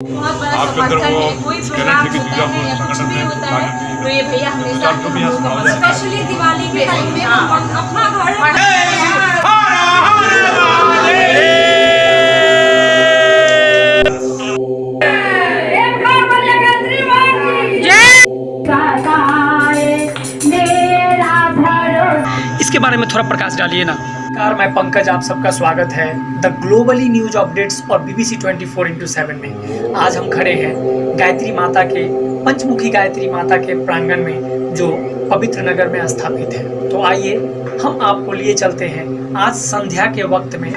अंदर वो है कि है को संगठन में है तो ये भैया हमेशा हैं। स्पेशली दिवाली के टाइम में हम अपना घर इसके बारे में थोड़ा प्रकाश डालिए ना। कार मैं पंकज, आप सबका स्वागत है द ग्लोबली न्यूज़ अपडेट्स और बीबीसी 24 फोर इंटू सेवन में। आज हम खड़े हैं गायत्री माता के, पंचमुखी गायत्री माता के प्रांगण में, जो पवित्र नगर में स्थापित है। तो आइए, हम आपको लिए चलते हैं आज संध्या के वक्त में।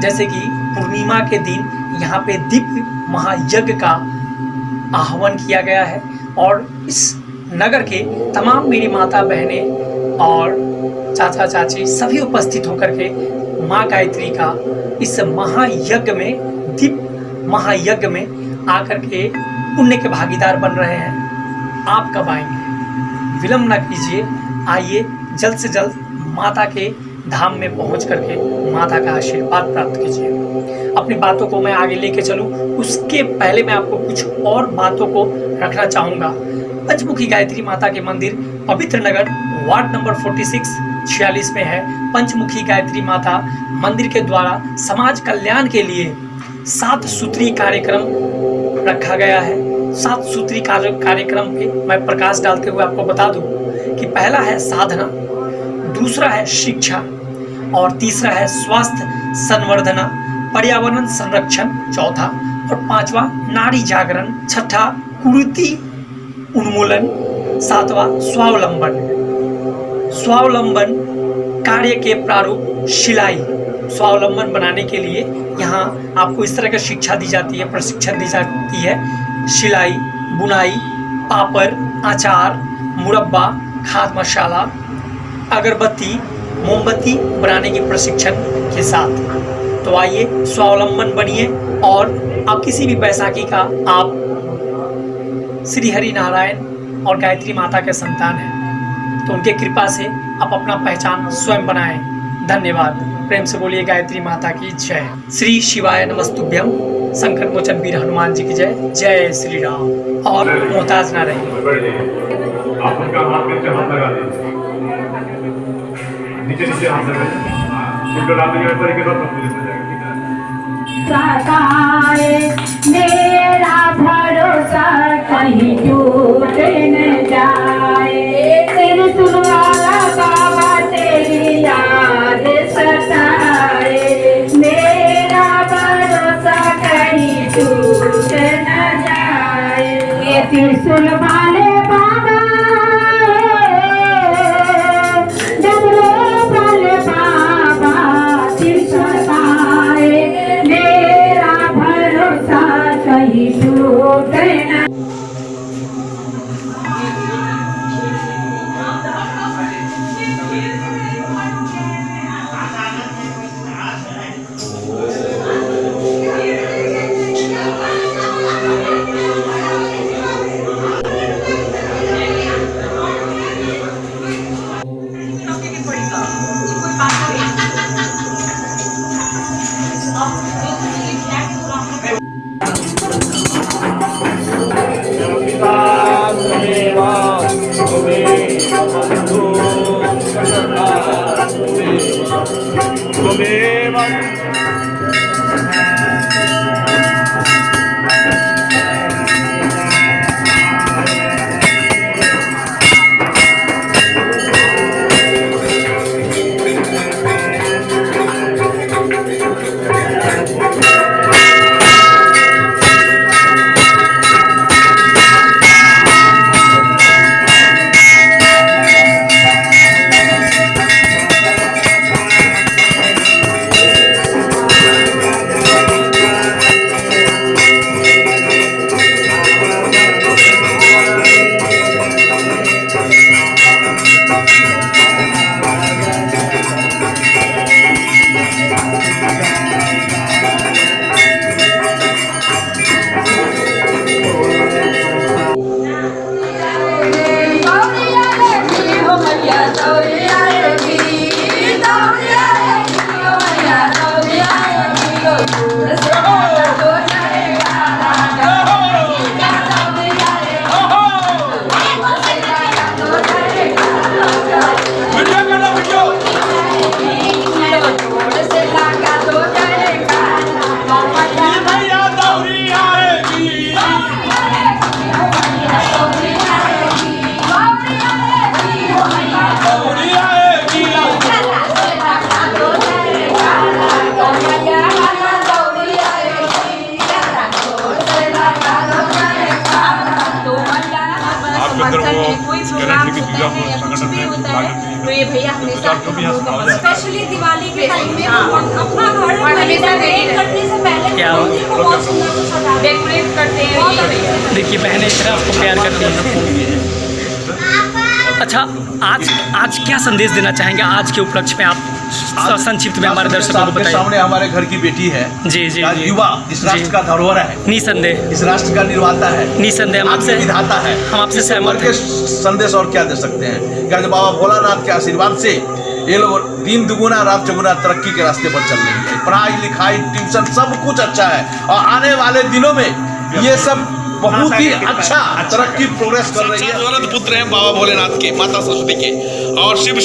जैसे कि पूर्णिमा के दिन यहाँ पे दिव्य महायज्ञ का आह्वान किया गया है और इस नगर के तमाम मेरी माता बहनें और चाचा चाची सभी उपस्थित होकर के माँ गायत्री का इस महायज्ञ में, दीप महायज्ञ में आकर के पुण्य के भागीदार बन रहे हैं। आप कब आएँगे? विलम्ब न कीजिए। आइए, जल्द से जल्द माता के धाम में पहुँच करके माता का आशीर्वाद प्राप्त कीजिए। अपनी बातों को मैं आगे लेके चलूँ। उसके पहले मैं आपको कुछ और बातों को रखना चाहूँगा। पंचमुखी गायत्री माता के मंदिर, पवित्र नगर, वार्ड नंबर 46 छियालीस में है। पंचमुखी गायत्री माता मंदिर के द्वारा समाज कल्याण के लिए सात सूत्री कार्यक्रम रखा गया है। सात सूत्री कार्यक्रम पे मैं प्रकाश डालते हुए आपको बता दूँ कि पहला है साधना, दूसरा है शिक्षा और तीसरा है स्वास्थ्य संवर्धना, पर्यावरण संरक्षण चौथा और पांचवा नारी जागरण, छठा कुरीति उन्मूलन, सातवां स्वावलंबन। स्वावलंबन कार्य के प्रारूप सिलाई स्वावलंबन बनाने के लिए यहाँ आपको इस तरह की शिक्षा दी जाती है, प्रशिक्षण दी जाती है। सिलाई बुनाई पापड़ अचार मुरब्बा, खाद मसाला, अगरबत्ती, मोमबत्ती बनाने के प्रशिक्षण के साथ। तो आइए स्वावलंबन बनिए और आप किसी भी बैसाखी का आप श्री हरि नारायण और गायत्री माता के संतान हैं। तो उनके कृपा से आप अपना पहचान स्वयं बनाएँ। धन्यवाद। प्रेम से बोलिए गायत्री माता की जय। श्री शिवाय नमस्तुभ्यम संकट मोचन वीर हनुमान जी की जय। जय श्री राम। और मोहताज ना रहिए बैठ जाइए आप ये त्रिशूल come you. प्रोग्राम लेकिन होता युवा है या कुछ संगठन भी में होता है तो ये भैया हमेशा है। स्पेशली दिवाली के टाइम में हाँ। अपना घर और हमेशा करने से पहले क्या हैं। डेकोरेट करते हैं। देखिए बहनें इतना आपको प्यार करती हैं अच्छा आज आज क्या संदेश देना चाहेंगे? आज के उपलक्ष्य में आप संक्षिप्त में हमारे दर्शकों को बताइए। सामने हमारे घर की बेटी है। जी जी युवा इस राष्ट्र का धरोहर है। निसंदेह। इस राष्ट्र का निर्माता है। निसंदेह हम आपसे विधाता है। हम आपसे सहमत के संदेश और क्या दे सकते हैं? क्या बाबा भोलानाथ के आशीर्वाद से ये लोग दिन दुगुना रात चौगुना तरक्की के रास्ते पर चल रही है। पढ़ाई लिखाई ट्यूशन सब कुछ अच्छा है। और आने वाले दिनों में ये सब बहुत ही। अच्छा तरक्की प्रोग्रेस कर रही है। व्रत पुत्र हैं बाबा भोलेनाथ के माता सरस्वती के। और शिव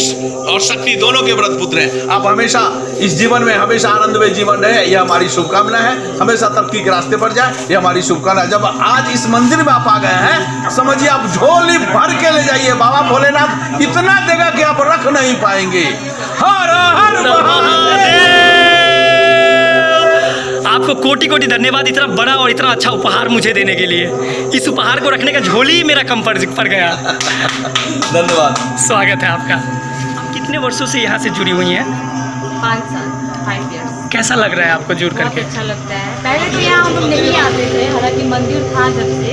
और शक्ति दोनों के व्रत पुत्र हैं। आप हमेशा इस जीवन में हमेशा आनंदमय जीवन रहे यह हमारी शुभकामना है। हमेशा तरक्की के रास्ते पर जाए ये हमारी शुभकामना है। जब आज इस मंदिर में आप आ गए हैं समझिए आप झोली भर के ले जाइए। बाबा भोलेनाथ इतना देगा कि आप रख नहीं पाएँगे। हर हर महादेव। आपको कोटि कोटि धन्यवाद इतना बड़ा और इतना अच्छा उपहार मुझे देने के लिए। इस उपहार को रखने का झोली ही मेरा कम पड़ गया। धन्यवाद। स्वागत है आपका। आप कितने वर्षों से यहाँ से जुड़ी हुई हैं? पाँच साल फाइव इयर्स कैसा लग रहा है आपको जुड़ करके? अच्छा लगता है। पहले तो यहाँ हम लोग नहीं आते थे हालाँकि मंदिर था जब से।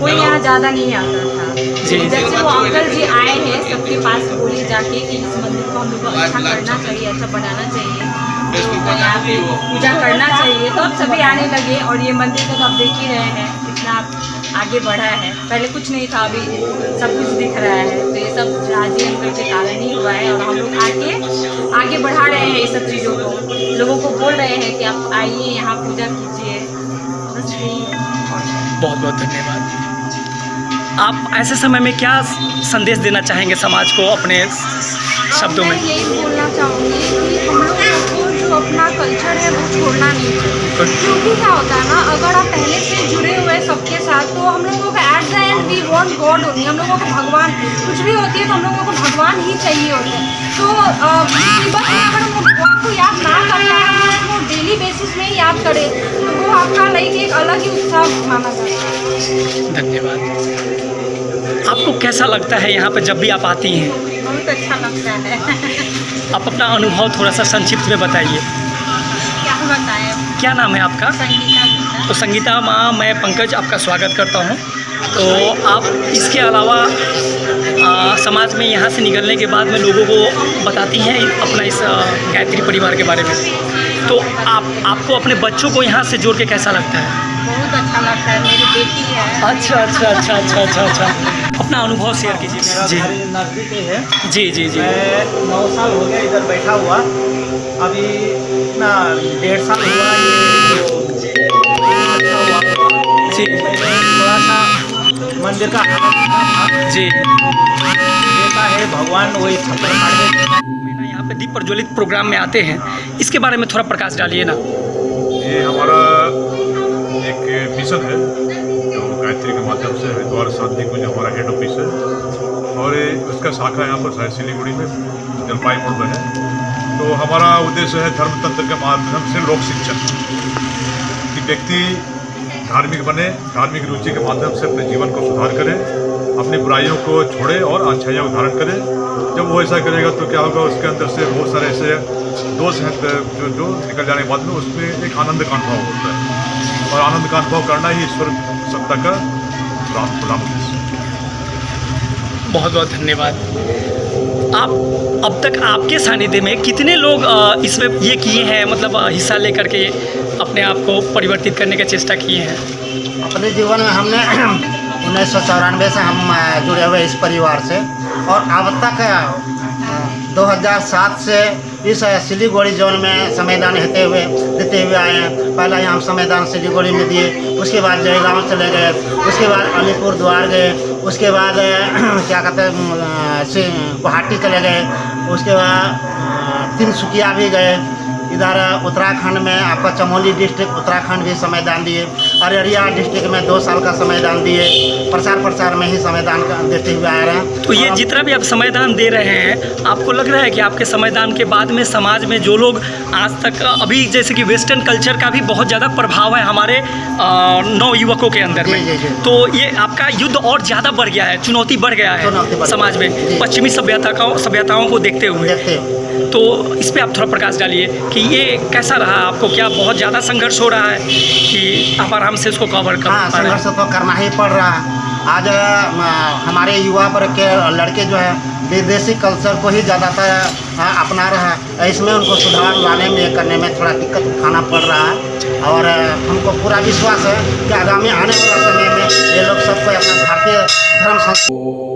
कोई यहाँ ज़्यादा नहीं आता था। जी। जब से वो अंकल जी आए हैं सबके पास बोले जाके कि इस मंदिर को हम लोग को अच्छा करना चाहिए अच्छा बनाना चाहिए। पूजा करना चाहिए। तो अब सभी आने लगे और ये मंदिर का तो आप देख ही रहे हैं कितना आगे बढ़ा है। पहले कुछ नहीं था अभी सब कुछ दिख रहा है। तो ये सब राज़ी अंकल के कारण ही हुआ है और हम लोग आके आगे बढ़ा रहे हैं ये सब चीज़ों को। लोगों को बोल रहे हैं कि आप आइए यहाँ पूजा कीजिए। बस यही है। बहुत बहुत धन्यवाद। आप ऐसे समय में क्या संदेश देना चाहेंगे समाज को अपने शब्दों में यही बोलना चाहूँगी कि हम लोगों जो अपना कल्चर है वो छोड़ना नहीं चाहिए क्योंकि क्या होता है ना अगर आप पहले से जुड़े हुए हैं सबके साथ तो हम लोगों का at the end we want god only हम लोगों को भगवान कुछ भी होती है तो हम लोगों को भगवान ही चाहिए होते हैं। तो में अगर हम भगवान को याद ना कर पाए हम लोग को डेली बेसिस में ही याद करें तो वो आपका लाइक एक अलग ही उत्साह माना जाता है। धन्यवाद। आपको कैसा लगता है यहाँ पर जब भी आप आती हैं? बहुत अच्छा लगता है। आप अपना अनुभव थोड़ा सा संक्षिप्त में बताइए। क्या बताएँ क्या नाम है आपका? संगीता तो संगीता माँ मैं पंकज आपका स्वागत करता हूँ। तो आप इसके अलावा आ, समाज में यहाँ से निकलने के बाद में लोगों को बताती हैं अपना इस गायत्री परिवार के बारे में। तो आप आपको अपने बच्चों को यहाँ से जोड़ के कैसा लगता है? बहुत अच्छा लगता है मेरी बेटी है। अच्छा अच्छा अच्छा अच्छा अच्छा अच्छा। अपना अनुभव शेयर कीजिए। जी। घर नज़दीक है। जी जी जी। मैं नौ साल हो गया इधर बैठा हुआ। अभी ना डेढ़ साल हुआ ये जो। अच्छा जी थोड़ा सा मंदिर का जी। देता है भगवान वही हैं। महीना यहाँ पे दीप प्रज्वलित प्रोग्राम में आते हैं। इसके बारे में थोड़ा प्रकाश डालिए ना। ये हमारा एक मिशन है। जो गायत्री के माध्यम से हरिद्वार शांति कुंज हमारा हेड ऑफ़िस है और उसका शाखा यहाँ पर शायद सिलीगुड़ी में जलपाईगुड़ में है। तो हमारा उद्देश्य है धर्मतंत्र के माध्यम से लोक शिक्षण कि व्यक्ति धार्मिक बने, धार्मिक रुचि के माध्यम से अपने जीवन को सुधार करे, अपनी बुराइयों को छोड़े और अच्छाइयों को धारण करे। जब वो ऐसा करेगा तो क्या होगा, उसके अंदर से बहुत सारे ऐसे दोष हैं, जो जो निकल जाने के बाद में उसमें एक आनंद का अनुभव होता है। और आनंद का अनुभव करना ही ईश्वर सत्ता का राम गुलाम बहुत बहुत धन्यवाद। आप अब तक आपके सानिध्य में कितने लोग इसमें ये किए हैं मतलब हिस्सा लेकर के अपने आप को परिवर्तित करने की चेष्टा किए हैं? अपने जीवन में हमने उन्नीस सौ चौरानवे से हम जुड़े हुए इस परिवार से और अब तक अ, 2007 से इस सिलीगुड़ी जोन में संविधान देते हुए देते हुए आए हैं। पहला यहाँ हम संविधान सिलीगुड़ी में दिए, उसके बाद जयगांव चले गए। उसके बाद अलीपुर द्वार गए। उसके बाद क्या कहते हैं गुवाहाटी चले गए। उसके बाद तिनसुकिया भी गए। इधर उत्तराखंड में आपका चमोली डिस्ट्रिक्ट उत्तराखंड भी संविधान दिए। अररिया डिस्ट्रिक्ट में दो साल का संविधान दिए। प्रचार प्रसार में ही संविधान का देते हुए आ रहे हैं। तो ये जितना भी आप संविधान दे रहे हैं आपको लग रहा है कि आपके संविधान के बाद में समाज में जो लोग आज तक अभी जैसे कि वेस्टर्न कल्चर का भी बहुत ज़्यादा प्रभाव है हमारे नव युवकों के अंदर में। तो ये आपका युद्ध और ज़्यादा बढ़ गया है चुनौती बढ़ गया है समाज में पश्चिमी सभ्यता का सभ्यताओं को देखते हुए। तो इस पर आप थोड़ा प्रकाश डालिए कि ये कैसा रहा? आपको क्या बहुत ज़्यादा संघर्ष हो रहा है कि आप आराम से इसको कवर कर हाँ संघर्ष तो करना ही पड़ रहा है। आज हमारे युवा वर्ग के लड़के जो है विदेशी कल्चर को ही ज़्यादातर अपना रहा है। इसमें उनको सुधार लाने में करने में थोड़ा दिक्कत उठाना पड़ रहा है। और हमको पूरा विश्वास है कि आगामी आने वाला समय में ये लोग सबको अपना भारतीय धर्म संस्कृति